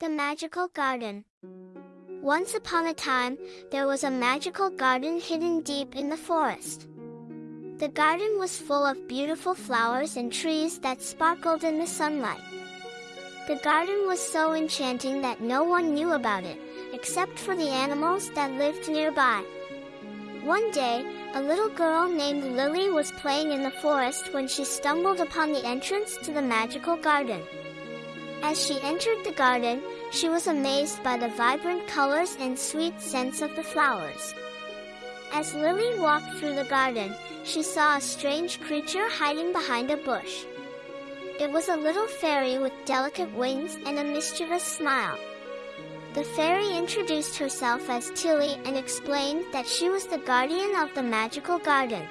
The Magical Garden Once upon a time, there was a magical garden hidden deep in the forest. The garden was full of beautiful flowers and trees that sparkled in the sunlight. The garden was so enchanting that no one knew about it, except for the animals that lived nearby. One day, a little girl named Lily was playing in the forest when she stumbled upon the entrance to the magical garden. As she entered the garden, she was amazed by the vibrant colors and sweet scents of the flowers. As Lily walked through the garden, she saw a strange creature hiding behind a bush. It was a little fairy with delicate wings and a mischievous smile. The fairy introduced herself as Tilly and explained that she was the guardian of the magical garden.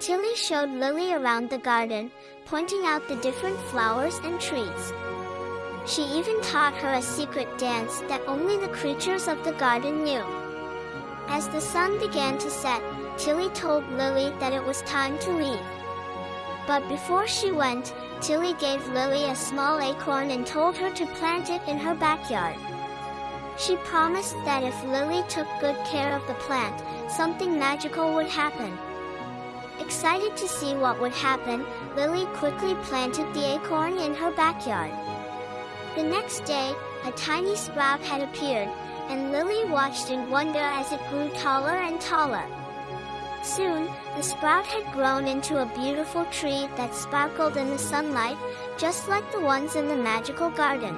Tilly showed Lily around the garden, pointing out the different flowers and trees. She even taught her a secret dance that only the creatures of the garden knew. As the sun began to set, Tilly told Lily that it was time to leave. But before she went, Tilly gave Lily a small acorn and told her to plant it in her backyard. She promised that if Lily took good care of the plant, something magical would happen. Excited to see what would happen, Lily quickly planted the acorn in her backyard. The next day, a tiny sprout had appeared, and Lily watched in wonder as it grew taller and taller. Soon, the sprout had grown into a beautiful tree that sparkled in the sunlight, just like the ones in the magical garden.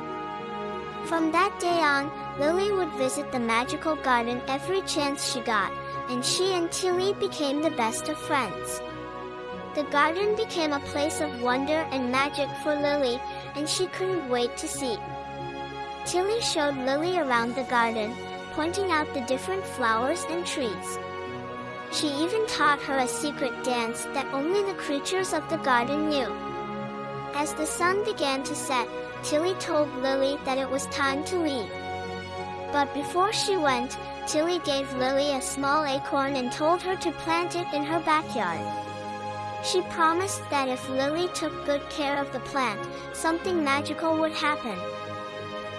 From that day on, Lily would visit the magical garden every chance she got, and she and Tilly became the best of friends. The garden became a place of wonder and magic for Lily, and she couldn't wait to see. Tilly showed Lily around the garden, pointing out the different flowers and trees. She even taught her a secret dance that only the creatures of the garden knew. As the sun began to set, Tilly told Lily that it was time to leave. But before she went, Tilly gave Lily a small acorn and told her to plant it in her backyard. She promised that if Lily took good care of the plant, something magical would happen.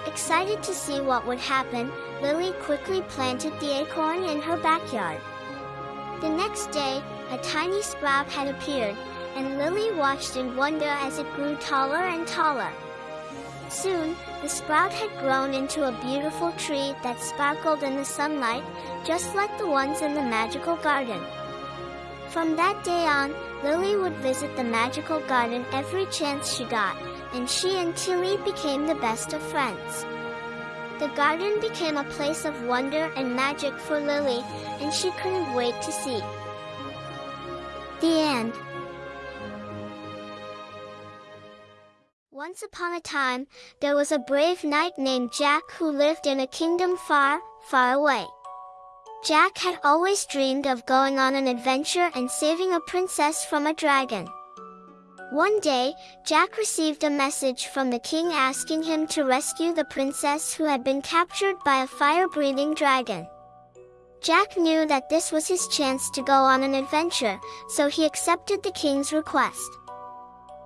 Excited to see what would happen, Lily quickly planted the acorn in her backyard. The next day, a tiny sprout had appeared, and Lily watched in wonder as it grew taller and taller. Soon, the sprout had grown into a beautiful tree that sparkled in the sunlight, just like the ones in the magical garden. From that day on, Lily would visit the magical garden every chance she got, and she and Tilly became the best of friends. The garden became a place of wonder and magic for Lily, and she couldn't wait to see. The end. Once upon a time, there was a brave knight named Jack who lived in a kingdom far, far away. Jack had always dreamed of going on an adventure and saving a princess from a dragon. One day, Jack received a message from the king asking him to rescue the princess who had been captured by a fire-breathing dragon. Jack knew that this was his chance to go on an adventure, so he accepted the king's request.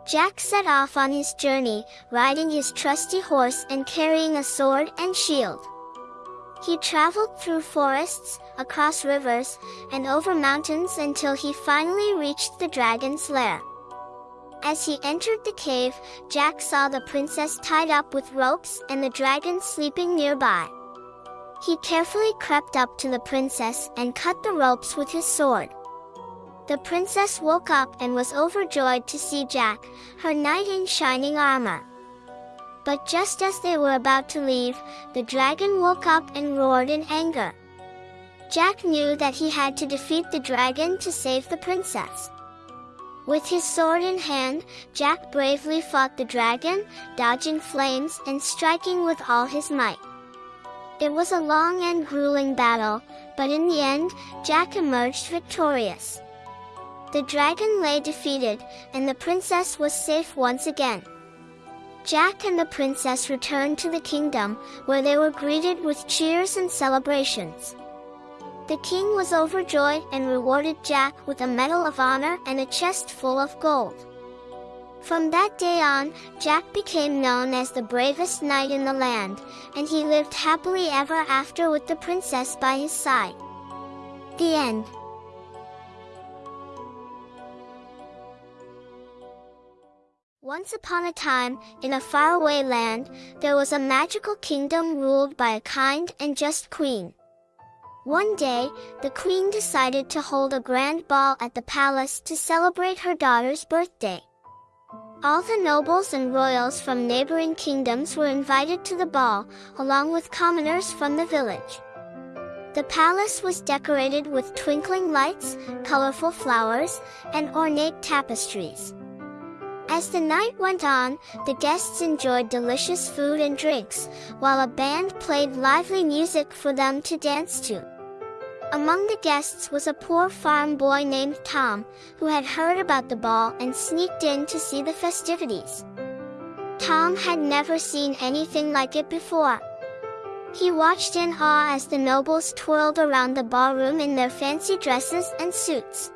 Jack set off on his journey, riding his trusty horse and carrying a sword and shield. He traveled through forests, across rivers, and over mountains until he finally reached the dragon's lair. As he entered the cave, Jack saw the princess tied up with ropes and the dragon sleeping nearby. He carefully crept up to the princess and cut the ropes with his sword. The princess woke up and was overjoyed to see Jack, her knight in shining armor. But just as they were about to leave, the dragon woke up and roared in anger. Jack knew that he had to defeat the dragon to save the princess. With his sword in hand, Jack bravely fought the dragon, dodging flames and striking with all his might. It was a long and grueling battle, but in the end, Jack emerged victorious. The dragon lay defeated, and the princess was safe once again. Jack and the princess returned to the kingdom, where they were greeted with cheers and celebrations. The king was overjoyed and rewarded Jack with a medal of honor and a chest full of gold. From that day on, Jack became known as the bravest knight in the land, and he lived happily ever after with the princess by his side. The end. Once upon a time, in a faraway land, there was a magical kingdom ruled by a kind and just queen. One day, the queen decided to hold a grand ball at the palace to celebrate her daughter's birthday. All the nobles and royals from neighboring kingdoms were invited to the ball, along with commoners from the village. The palace was decorated with twinkling lights, colorful flowers, and ornate tapestries. As the night went on, the guests enjoyed delicious food and drinks, while a band played lively music for them to dance to. Among the guests was a poor farm boy named Tom, who had heard about the ball and sneaked in to see the festivities. Tom had never seen anything like it before. He watched in awe as the nobles twirled around the ballroom in their fancy dresses and suits.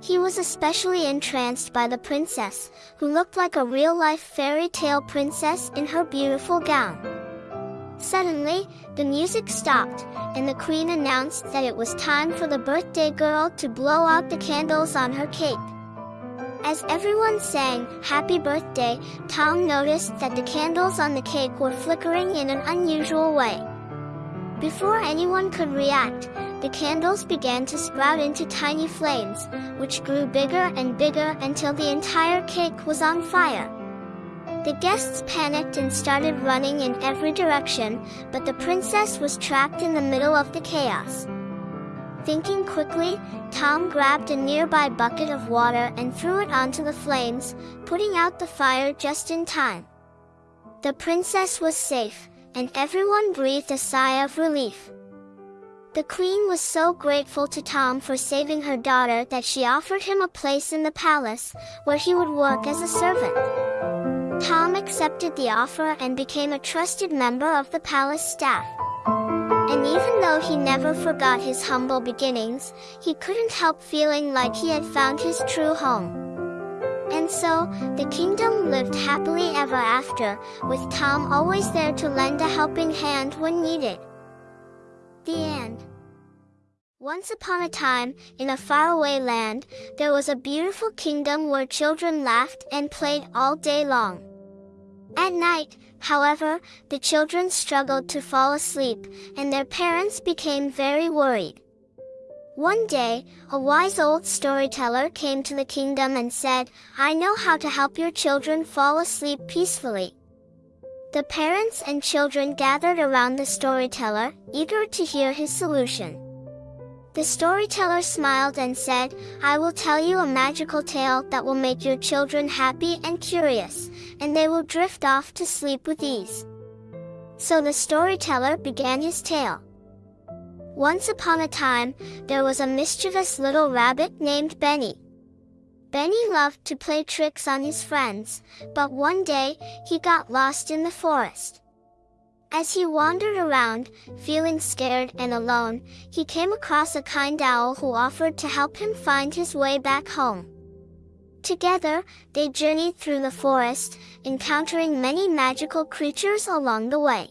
He was especially entranced by the princess, who looked like a real-life fairy tale princess in her beautiful gown. Suddenly, the music stopped, and the queen announced that it was time for the birthday girl to blow out the candles on her cake. As everyone sang Happy Birthday, Tom noticed that the candles on the cake were flickering in an unusual way. Before anyone could react, the candles began to sprout into tiny flames, which grew bigger and bigger until the entire cake was on fire. The guests panicked and started running in every direction, but the princess was trapped in the middle of the chaos. Thinking quickly, Tom grabbed a nearby bucket of water and threw it onto the flames, putting out the fire just in time. The princess was safe, and everyone breathed a sigh of relief. The queen was so grateful to Tom for saving her daughter that she offered him a place in the palace, where he would work as a servant. Tom accepted the offer and became a trusted member of the palace staff. And even though he never forgot his humble beginnings, he couldn't help feeling like he had found his true home. And so, the kingdom lived happily ever after, with Tom always there to lend a helping hand when needed. The end. Once upon a time, in a faraway land, there was a beautiful kingdom where children laughed and played all day long. At night, however, the children struggled to fall asleep, and their parents became very worried. One day, a wise old storyteller came to the kingdom and said, I know how to help your children fall asleep peacefully. The parents and children gathered around the storyteller, eager to hear his solution. The storyteller smiled and said, I will tell you a magical tale that will make your children happy and curious, and they will drift off to sleep with ease. So the storyteller began his tale. Once upon a time, there was a mischievous little rabbit named Benny. Benny loved to play tricks on his friends, but one day, he got lost in the forest. As he wandered around, feeling scared and alone, he came across a kind owl who offered to help him find his way back home. Together, they journeyed through the forest, encountering many magical creatures along the way.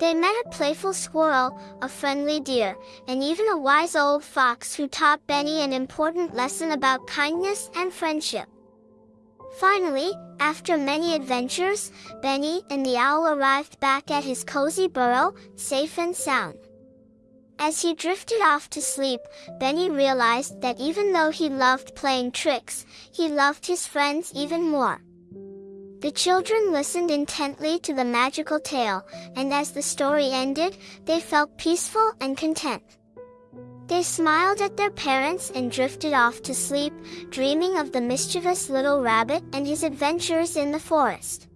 They met a playful squirrel, a friendly deer, and even a wise old fox who taught Benny an important lesson about kindness and friendship. Finally, after many adventures, Benny and the owl arrived back at his cozy burrow, safe and sound. As he drifted off to sleep, Benny realized that even though he loved playing tricks, he loved his friends even more. The children listened intently to the magical tale, and as the story ended, they felt peaceful and content. They smiled at their parents and drifted off to sleep, dreaming of the mischievous little rabbit and his adventures in the forest.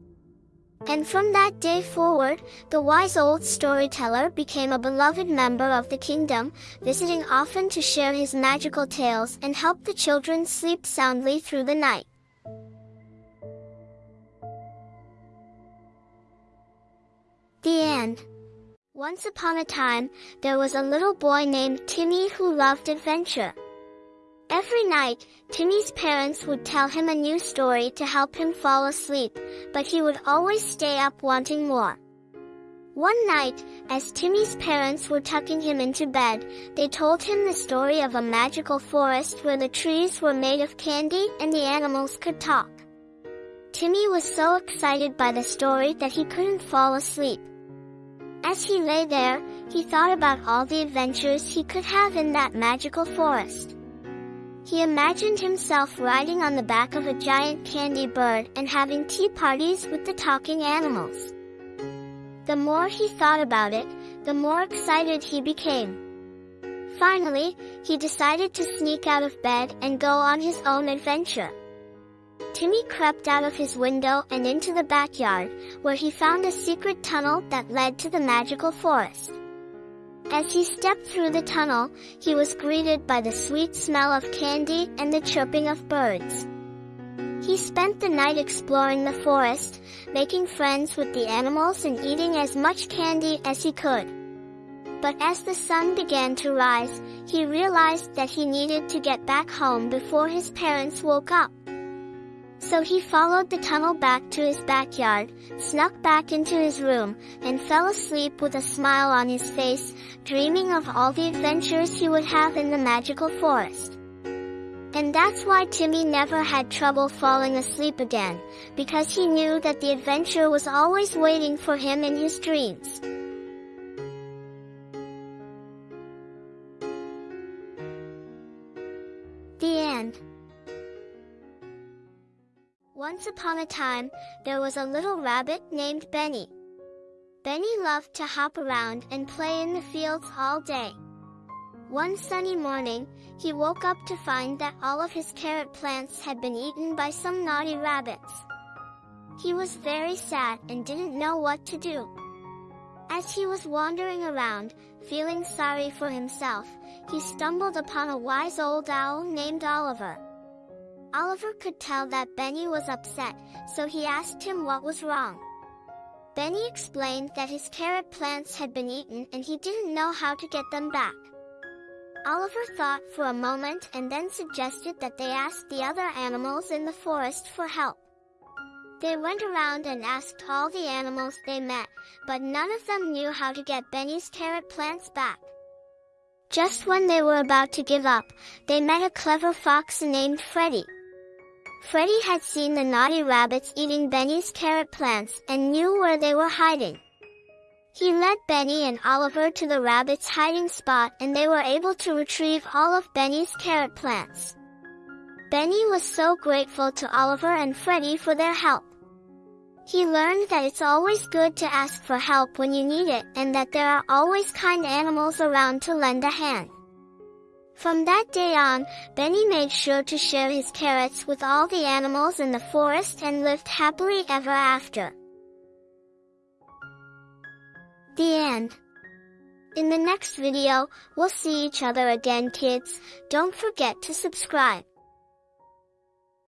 And from that day forward, the wise old storyteller became a beloved member of the kingdom, visiting often to share his magical tales and help the children sleep soundly through the night. The end. Once upon a time, there was a little boy named Timmy who loved adventure. Every night, Timmy's parents would tell him a new story to help him fall asleep, but he would always stay up wanting more. One night, as Timmy's parents were tucking him into bed, they told him the story of a magical forest where the trees were made of candy and the animals could talk. Timmy was so excited by the story that he couldn't fall asleep. As he lay there, he thought about all the adventures he could have in that magical forest. He imagined himself riding on the back of a giant candy bird and having tea parties with the talking animals. The more he thought about it, the more excited he became. Finally, he decided to sneak out of bed and go on his own adventure. Timmy crept out of his window and into the backyard, where he found a secret tunnel that led to the magical forest. As he stepped through the tunnel, he was greeted by the sweet smell of candy and the chirping of birds. He spent the night exploring the forest, making friends with the animals and eating as much candy as he could. But as the sun began to rise, he realized that he needed to get back home before his parents woke up. So he followed the tunnel back to his backyard, snuck back into his room, and fell asleep with a smile on his face, dreaming of all the adventures he would have in the magical forest. And that's why Timmy never had trouble falling asleep again, because he knew that the adventure was always waiting for him in his dreams. Once upon a time, there was a little rabbit named Benny. Benny loved to hop around and play in the fields all day. One sunny morning, he woke up to find that all of his carrot plants had been eaten by some naughty rabbits. He was very sad and didn't know what to do. As he was wandering around, feeling sorry for himself, he stumbled upon a wise old owl named Oliver. Oliver could tell that Benny was upset, so he asked him what was wrong. Benny explained that his carrot plants had been eaten and he didn't know how to get them back. Oliver thought for a moment and then suggested that they ask the other animals in the forest for help. They went around and asked all the animals they met, but none of them knew how to get Benny's carrot plants back. Just when they were about to give up, they met a clever fox named Freddy. Freddy had seen the naughty rabbits eating Benny's carrot plants and knew where they were hiding. He led Benny and Oliver to the rabbit's hiding spot and they were able to retrieve all of Benny's carrot plants. Benny was so grateful to Oliver and Freddy for their help. He learned that it's always good to ask for help when you need it and that there are always kind animals around to lend a hand. From that day on, Benny made sure to share his carrots with all the animals in the forest and lived happily ever after. The end. In the next video, we'll see each other again kids. Don't forget to subscribe.